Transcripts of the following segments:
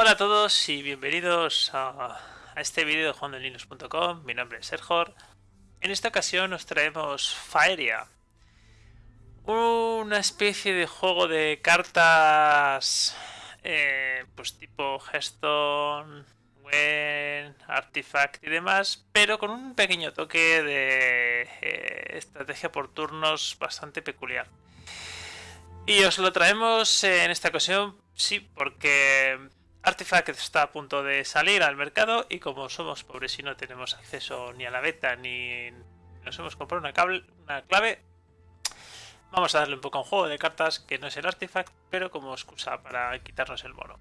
Hola a todos y bienvenidos a, a este vídeo de jugandolinux.com. Mi nombre es Sergor. En esta ocasión nos traemos Faeria, una especie de juego de cartas eh, pues tipo Hearthstone, Wen, Artifact y demás, pero con un pequeño toque de eh, estrategia por turnos bastante peculiar. Y os lo traemos en esta ocasión, sí, porque Artifact está a punto de salir al mercado y como somos pobres y no tenemos acceso ni a la beta ni nos hemos comprado una, una clave, vamos a darle un poco a un juego de cartas que no es el Artifact, pero como excusa para quitarnos el mono.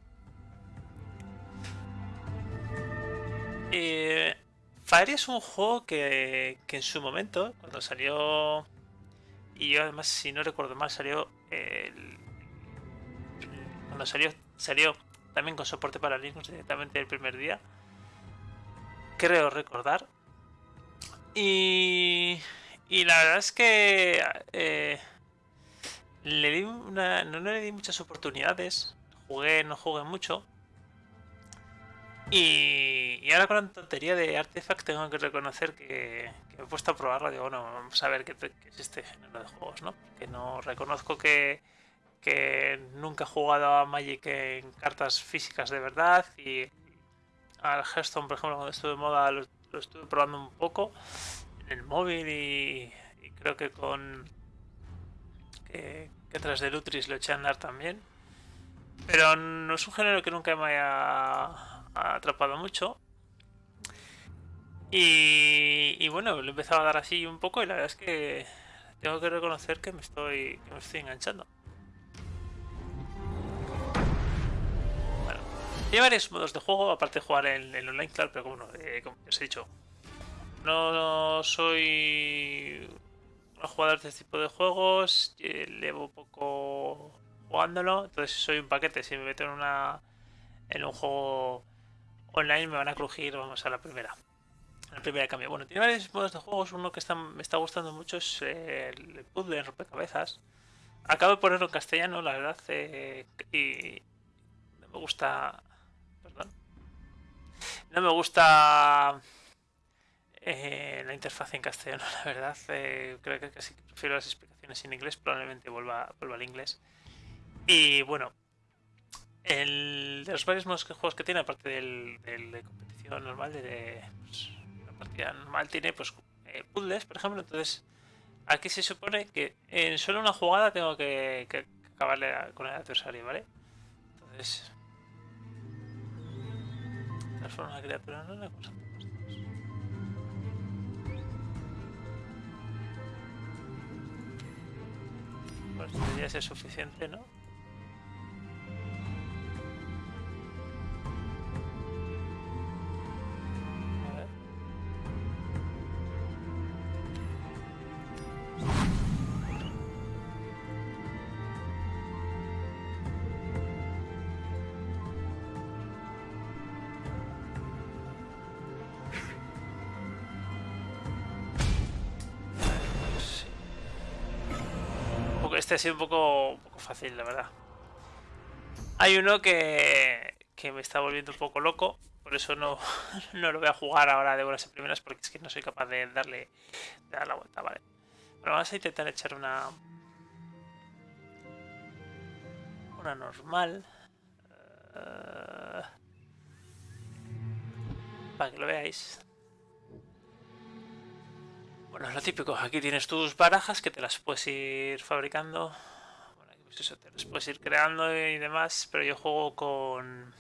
Eh, Fire es un juego que, que, en su momento, cuando salió, y yo además si no recuerdo mal, salió el, cuando salió, salió también con soporte para Linux directamente el primer día. Creo recordar. Y, y la verdad es que eh, le di una, no, le di muchas oportunidades. Jugué, no jugué mucho. Y, ahora con la tontería de Artifact tengo que reconocer que, me he puesto a probarlo. Digo, bueno, vamos a ver qué, qué es este género de juegos, ¿no? Que no reconozco que, que nunca he jugado a Magic en cartas físicas de verdad y al Hearthstone, por ejemplo, cuando estuve de moda lo, estuve probando un poco en el móvil y, creo que con que, tras de Lutris lo eché a andar también. Pero no es un género que nunca me haya atrapado mucho. Y, y, bueno, lo he empezado a dar así un poco y la verdad es que tengo que reconocer que me estoy, que me estoy enganchando. Hay varios modos de juego, aparte de jugar en online, claro, pero como, eh, como os he dicho, no soy un jugador de este tipo de juegos, eh, llevo poco jugándolo, entonces soy un paquete, si me meto en una en un juego online me van a crujir, vamos a la primera. La primera cambio. Bueno, tiene varios modos de juegos, uno que me está gustando mucho es el puzzle, el rompecabezas. Acabo de ponerlo en castellano, la verdad, eh, y me gusta no me gusta eh, la interfaz en castellano, la verdad. Eh, creo que casi prefiero las explicaciones en inglés. Probablemente vuelva, vuelva al inglés. Y bueno, el, de los varios modos que juegos que tiene, aparte del, de competición normal, de, pues, la partida normal, tiene pues eh, puzzles, por ejemplo. Entonces, aquí se supone que en solo una jugada tengo que, que acabarle con el adversario, ¿vale? Entonces, transforma una criatura en una cosa. Pues debería ser suficiente, ¿no? Este ha sido un poco, fácil, la verdad. Hay uno que, que me está volviendo un poco loco, por eso no, no lo voy a jugar ahora de buenas y primeras, porque es que no soy capaz de darle de dar la vuelta, vale. Bueno, vamos a intentar echar una... Una normal. Uh, para que lo veáis. Bueno, es lo típico. Aquí tienes tus barajas que te las puedes ir fabricando. Bueno, pues eso, te las puedes ir creando y demás. Pero yo juego con...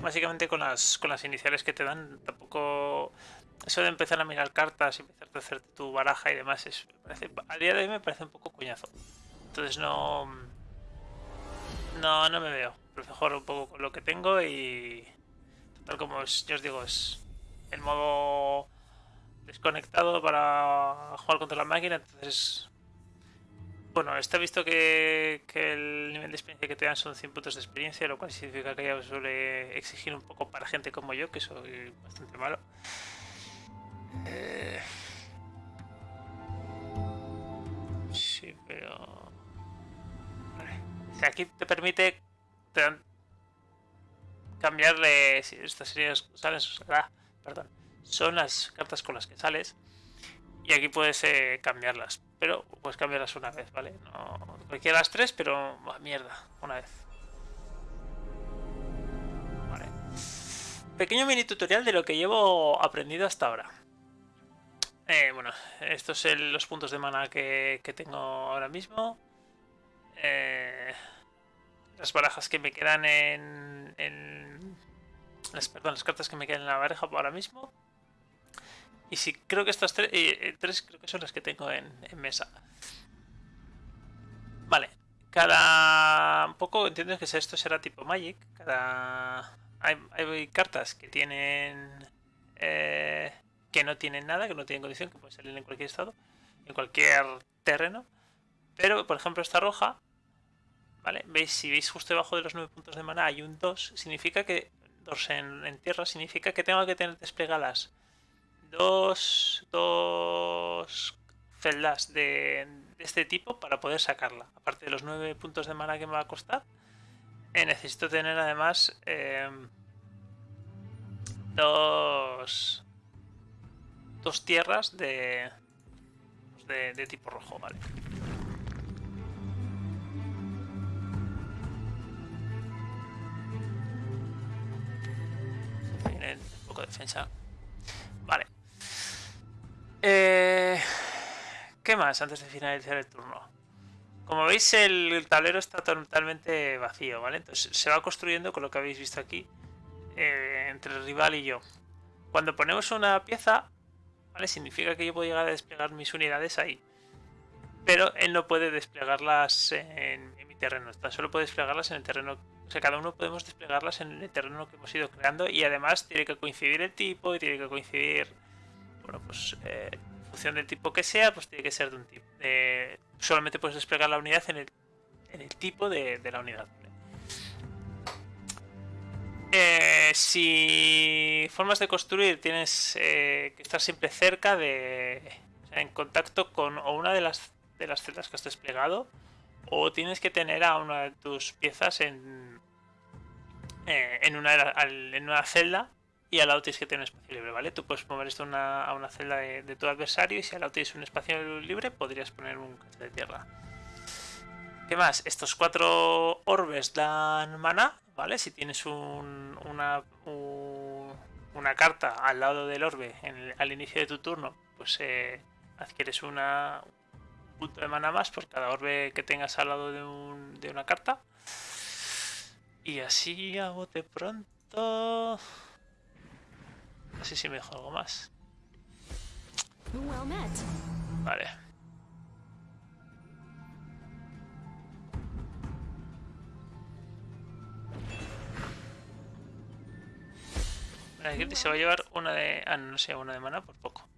Básicamente con las, con las iniciales que te dan. Tampoco... Eso de empezar a mirar cartas y empezar a hacerte tu baraja y demás. Es, parece, a día de hoy me parece un poco coñazo. Entonces no... No, no me veo. Prefiero jugar un poco con lo que tengo y... Tal como yo os digo, es el modo desconectado para jugar contra la máquina, entonces... Bueno, está visto que, el nivel de experiencia que te dan son 100 puntos de experiencia, lo cual significa que ya suele exigir un poco para gente como yo, que soy bastante malo. Eh, sí, pero... Vale. aquí te permite cambiarle estas series sales ah, perdón son las cartas con las que sales y aquí puedes eh, cambiarlas pero puedes cambiarlas una vez vale no cualquiera de las tres pero mierda una vez. Vale. Pequeño mini tutorial de lo que llevo aprendido hasta ahora. Eh, bueno estos son los puntos de mana que, que tengo ahora mismo. Eh, las barajas que me quedan en, las, perdón, las cartas que me quedan en la baraja ahora mismo. Y si creo que estas tres, eh, tres creo que son las que tengo en, mesa. Vale, cada un poco entiendo que esto será tipo Magic. Cada hay, cartas que tienen eh, que no tienen nada, que no tienen condición, que pueden salir en cualquier estado, en cualquier terreno. Pero, por ejemplo, esta roja ¿Vale? ¿Veis? Si veis justo debajo de los 9 puntos de mana hay un 2, significa que. 2 en, tierra significa que tengo que tener desplegadas dos, dos celdas de, este tipo para poder sacarla. Aparte de los 9 puntos de mana que me va a costar, eh, necesito tener además em, dos, dos tierras de, de, de tipo rojo, ¿vale? Poco de defensa. Vale. Eh, ¿Qué más antes de finalizar el turno? Como veis el tablero está totalmente vacío, ¿vale? Entonces se va construyendo con lo que habéis visto aquí eh, entre el rival y yo. Cuando ponemos una pieza, ¿vale? Significa que yo puedo llegar a desplegar mis unidades ahí. Pero él no puede desplegarlas en, terreno, solo puede desplegarlas en el terreno sea, cada uno podemos desplegarlas en el terreno que hemos ido creando y además tiene que coincidir el tipo y tiene que coincidir, bueno, pues eh, en función del tipo que sea, pues tiene que ser de un tipo. solamente puedes desplegar la unidad en el, en el tipo de, la unidad. Eh, si formas de construir tienes eh, que estar siempre cerca de, en contacto con o una de las de las celdas que has desplegado o tienes que tener a una de tus piezas en, eh, en, una, en una celda y al lado tienes que tener un espacio libre, ¿vale? Tú puedes mover esto a una celda de, tu adversario y si al lado tienes un espacio libre podrías poner un cacho de tierra. ¿Qué más? Estos cuatro orbes dan mana, ¿vale? Si tienes una, una carta al lado del orbe al inicio de tu turno, pues eh, adquieres una, punto de mana más por cada orbe que tengas al lado de, de una carta. Y así a bote pronto... Así si me dejo algo más. Vale. Aquí se va a llevar una de... Ah, no sé, una de mana por poco.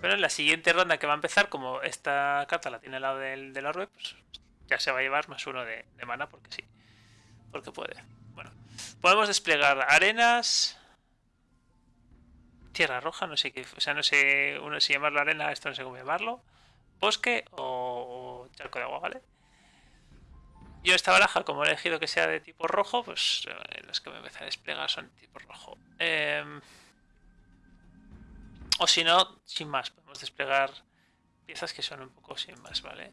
Pero en la siguiente ronda que va a empezar, como esta carta la tiene al lado del, del orbe, pues ya se va a llevar más uno de, mana porque sí. Porque puede. Bueno, podemos desplegar arenas. Tierra roja, no sé qué. O sea, no sé uno, si llamarlo arena, esto no sé cómo llamarlo. Bosque o, charco de agua, ¿vale? Yo esta baraja, como he elegido que sea de tipo rojo, pues eh, las que me empezar a desplegar son de tipo rojo. Eh, o si no, sin más, podemos desplegar piezas que son un poco sin más, ¿vale?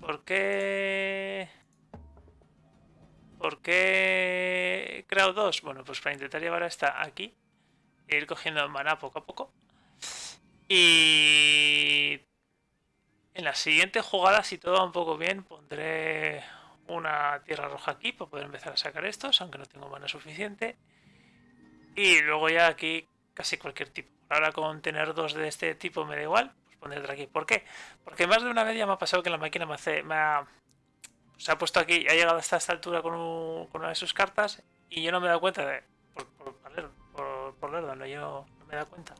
¿Por qué...? ¿Por qué creado dos? Bueno, pues para intentar llevar esta aquí e ir cogiendo mana poco a poco. Y en la siguiente jugada, si todo va un poco bien, pondré una tierra roja aquí para poder empezar a sacar estos, aunque no tengo mana suficiente. Y luego ya aquí casi cualquier tipo. Ahora con tener dos de este tipo me da igual, pues pondré aquí. ¿Por qué? Porque más de una vez ya me ha pasado que la máquina me, hace, me ha, se ha puesto aquí, ha llegado hasta esta altura con, una de sus cartas y yo no me he dado cuenta de, por, por, por, por no, yo no me he dado cuenta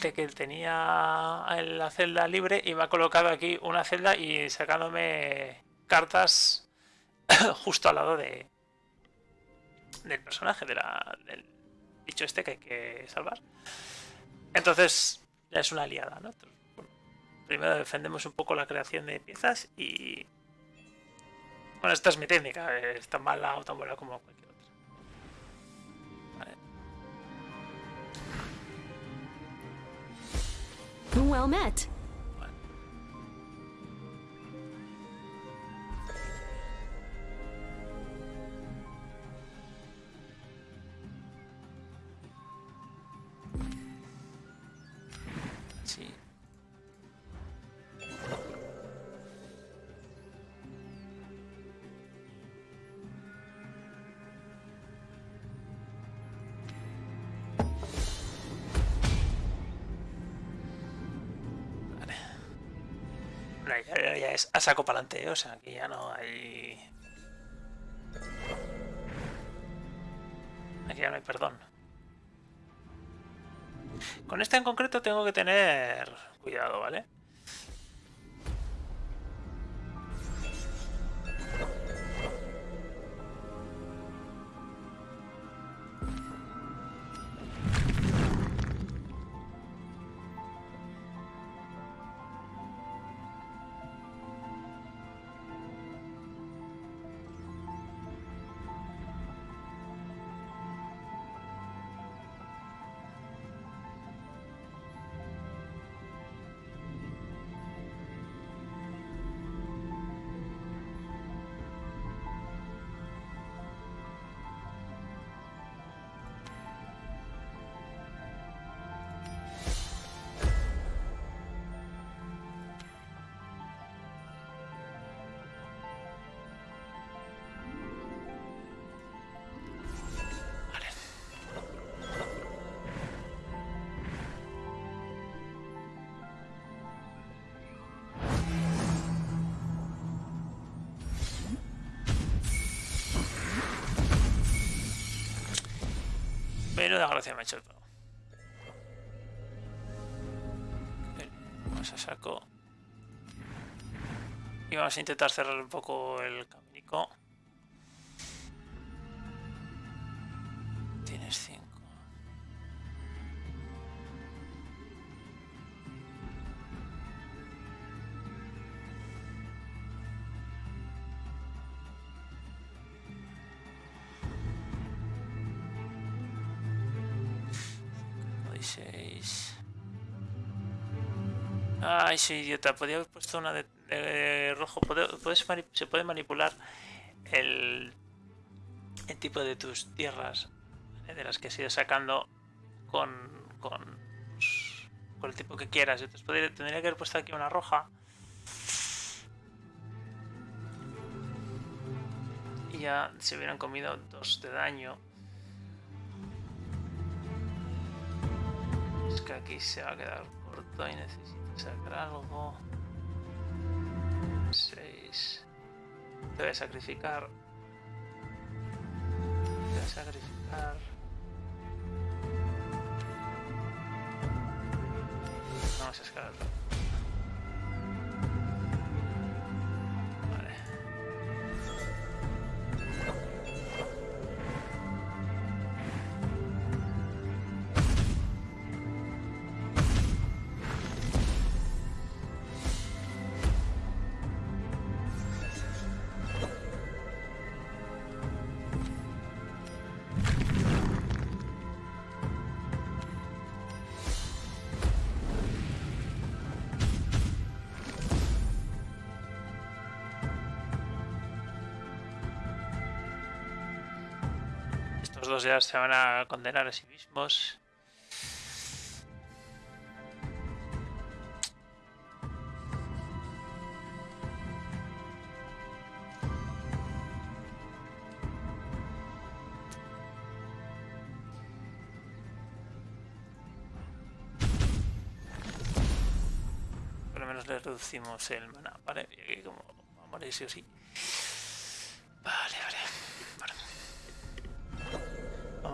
de que tenía la celda libre y me ha colocado aquí una celda y sacándome cartas justo al lado de del personaje, de la, del, dicho este que hay que salvar. Entonces, es una aliada, ¿no? primero defendemos un poco la creación de piezas y... Bueno, esta es mi técnica, es tan mala o tan buena como cualquier otra. Well met. A saco para adelante, o sea, aquí ya no hay. Aquí ya no hay perdón. Con esta en concreto tengo que tener cuidado. Vale. Menuda gracia me ha hecho el. Bien, Vamos a saco. Y vamos a intentar cerrar un poco el caminico. Ay, soy idiota. Podría haber puesto una de, rojo. Puedes, se puede manipular el, el, tipo de tus tierras. ¿vale? De las que has ido sacando con, con, con el tipo que quieras. Entonces tendría que haber puesto aquí una roja. Y ya se hubieran comido dos de daño. Es que aquí se va a quedar corto y necesito sacar algo. 6. Te voy a sacrificar. Te voy a sacrificar. Dos ya se van a condenar a sí mismos. Por lo menos le reducimos el mana, ¿vale? Y aquí como morir sí o sí.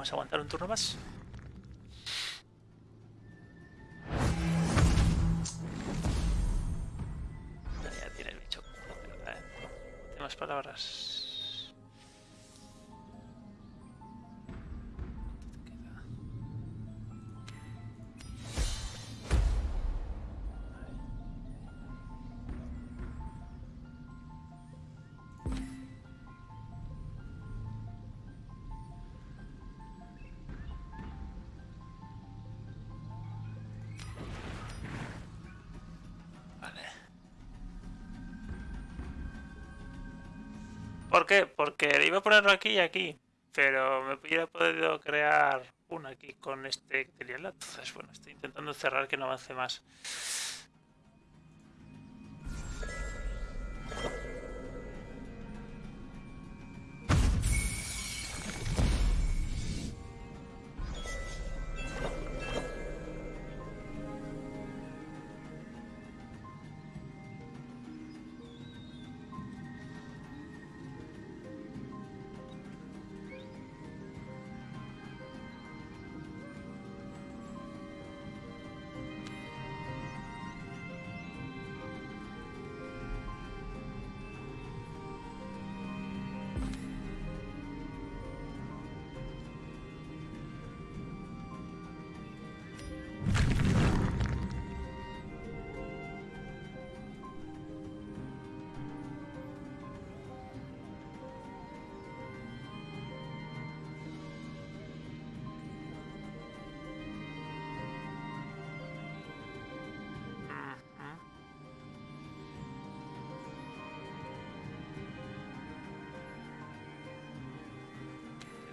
Vamos a aguantar un turno más. ¿Por qué? Porque iba a ponerlo aquí y aquí, pero me hubiera podido crear una aquí con este Entonces, bueno, estoy intentando cerrar que no avance más.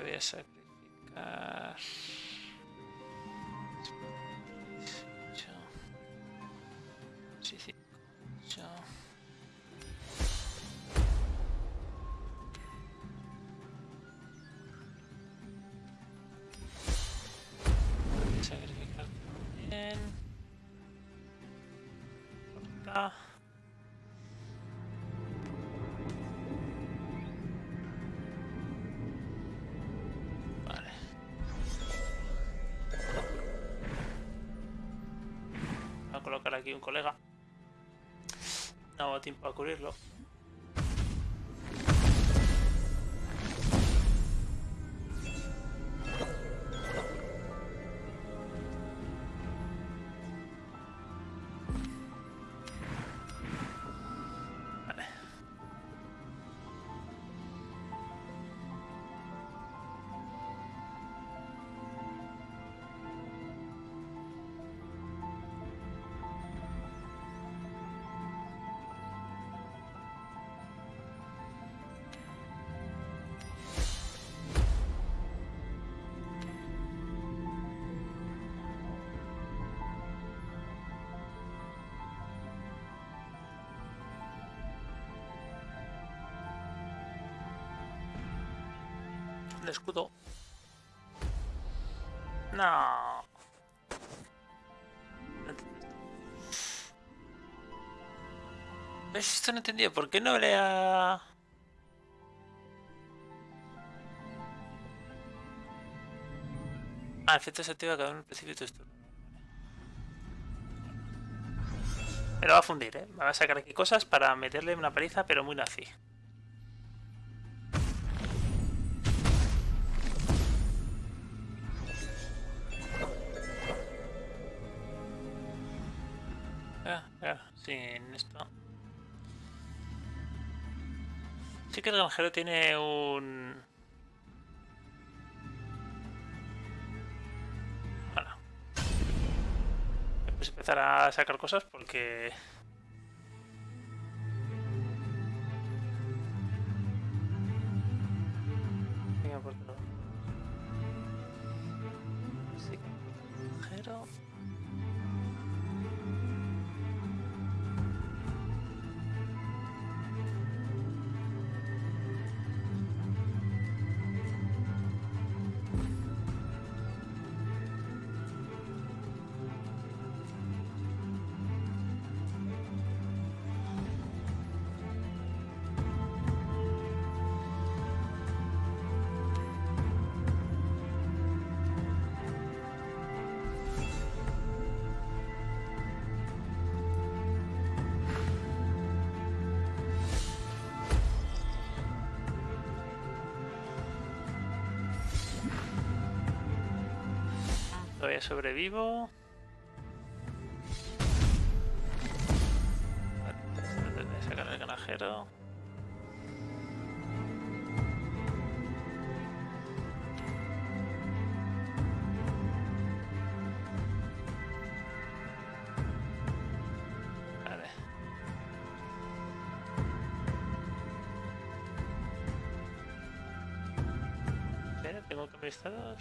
Voy aquí un colega. No tiempo a cubrirlo. De escudo. No. ¿Ves? Esto no entendía. ¿Por qué no le ha...? Ah, efecto se activa cada uno el principio de esto. Me lo va a fundir, ¿eh? Me va a sacar aquí cosas para meterle una paliza, pero muy nazi. Que el granjero tiene un... Bueno. Pues empezar a sacar cosas porque... Sobrevivo. Sacar el granjero. Vale. como administrador.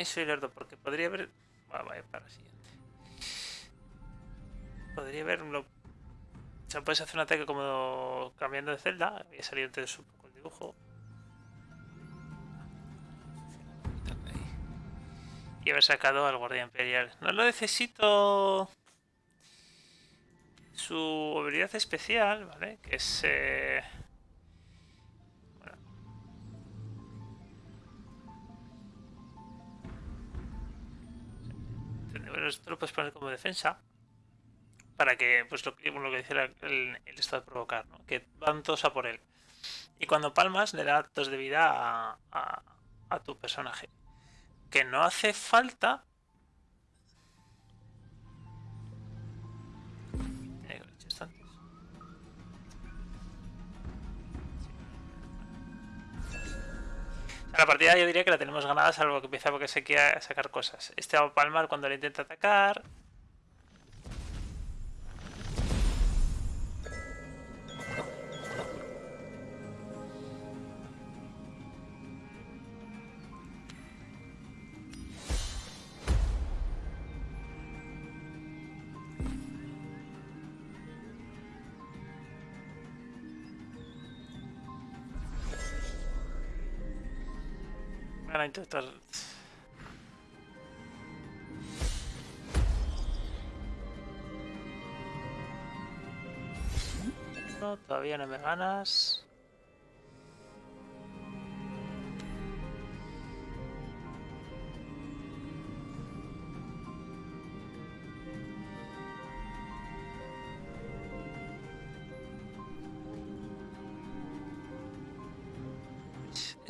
Eh, soy lerdo porque podría haber... Ah, vaya, para la siguiente. Podría haberlo... O sea, puedes hacer un ataque como cambiando de celda. Había salido antes un poco el dibujo. Y haber sacado al guardia imperial. No lo necesito... Su habilidad especial, ¿vale? Que es... Eh... esto lo puedes poner como defensa para que, pues lo, que- decía el, el estado de provocar, ¿no? Que van todos a por él. Y cuando palmas le da dos de vida a- a tu personaje. Que no hace falta... la partida yo diría que la tenemos ganada salvo que empieza porque se quiera sacar cosas. Este va a palmar cuando le intenta atacar. Van a intentar... No, todavía no me ganas.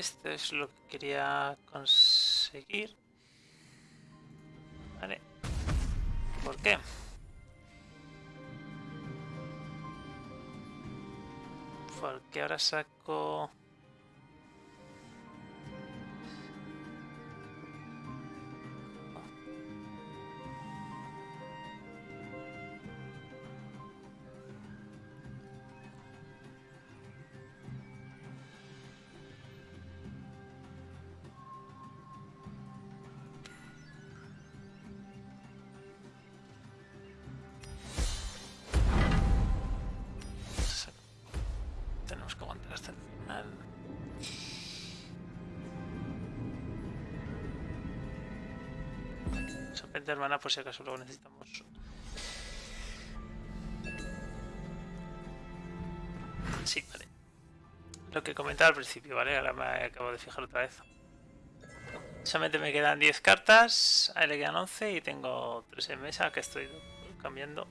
Esto es lo que quería conseguir. Vale. ¿Por qué? Porque ahora saco... Serpiente hermana, por si acaso luego necesitamos. Sí, vale. Lo que comentaba al principio, ¿vale? Ahora me acabo de fijar otra vez. Solamente me quedan 10 cartas, a él le quedan 11 y tengo 3 en mesa que estoy cambiando.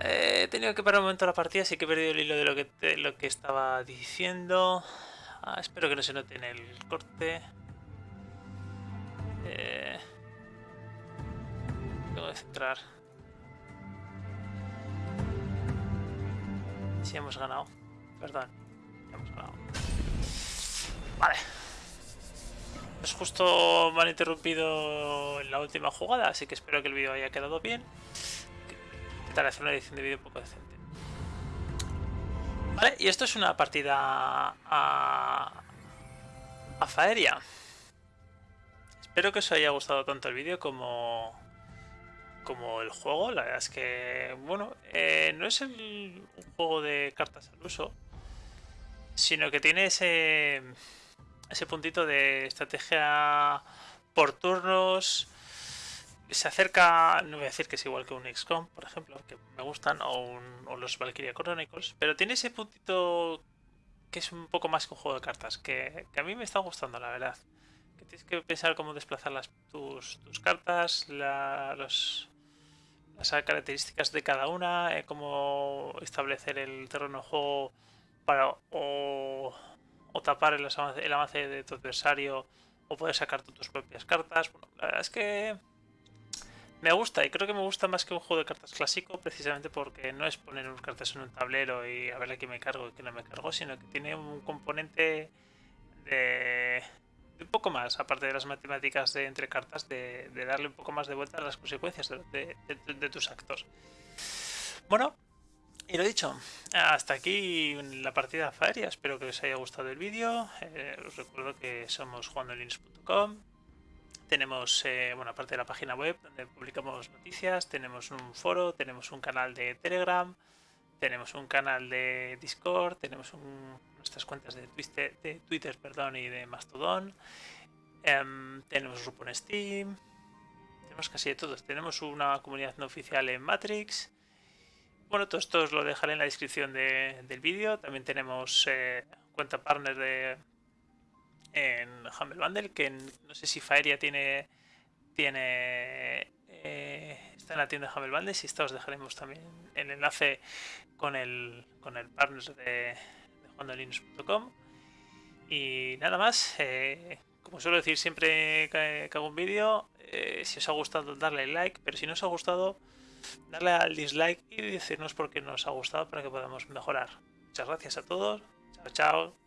Eh, he tenido que parar un momento la partida, así que he perdido el hilo de lo que, te- lo que estaba diciendo. Ah, espero que no se note en el corte. Eh, tengo que centrar. Si hemos ganado. Perdón. hemos ganado. Vale. Pues justo me han interrumpido en la última jugada, así que espero que el vídeo haya quedado bien intentar hacer una edición de vídeo un poco decente. Vale, y esto es una partida a, a Faeria. Espero que os haya gustado tanto el vídeo como, como el juego. La verdad es que, bueno, eh, no es el- un juego de cartas al uso, sino que tiene ese, ese puntito de estrategia por turnos se acerca, no voy a decir que es igual que un XCOM, por ejemplo, que me gustan, o, un- o los Valkyria Chronicles, pero tiene ese puntito que es un poco más que un juego de cartas, que, que a mí me está gustando, la verdad. Tienes que pensar cómo desplazar tus, tus cartas, la- los, las características de cada una, eh, cómo establecer el terreno de juego para o, tapar el el avance de tu adversario o poder sacar tus propias cartas. Bueno, la verdad es que Me gusta y creo que me gusta más que un juego de cartas clásico precisamente porque no es poner unas cartas en un tablero y a ver a qué me cargo y qué no me cargo, sino que tiene un componente de, un poco más, aparte de las matemáticas de entre cartas, de, darle un poco más de vuelta a las consecuencias de, tus actos. Bueno, y lo dicho, hasta aquí la partida Faeria. Espero que os haya gustado el vídeo. Eh, os recuerdo que somos jugandolinux.com tenemos, eh, bueno, aparte de la página web donde publicamos noticias, tenemos un foro, tenemos un canal de Telegram, tenemos un canal de Discord, tenemos nuestras cuentas de Twitter, de perdón, y de Mastodon, em, tenemos un grupo en Steam, tenemos casi de todos. Tenemos una comunidad no oficial en Matrix. Bueno, todo esto os lo dejaré en la descripción del vídeo. También tenemos eh, cuenta partner de, en Humble Bundle, que no sé si Faeria tiene tiene eh, está en la tienda de Humble Bundle, si está os dejaremos también el enlace con el con el partner de, de juandolinux.com y nada más eh, como suelo decir siempre que, hago un vídeo eh, si os ha gustado darle like pero si no os ha gustado darle al dislike y decirnos por qué no os ha gustado para que podamos mejorar. Muchas gracias a todos. Chao chao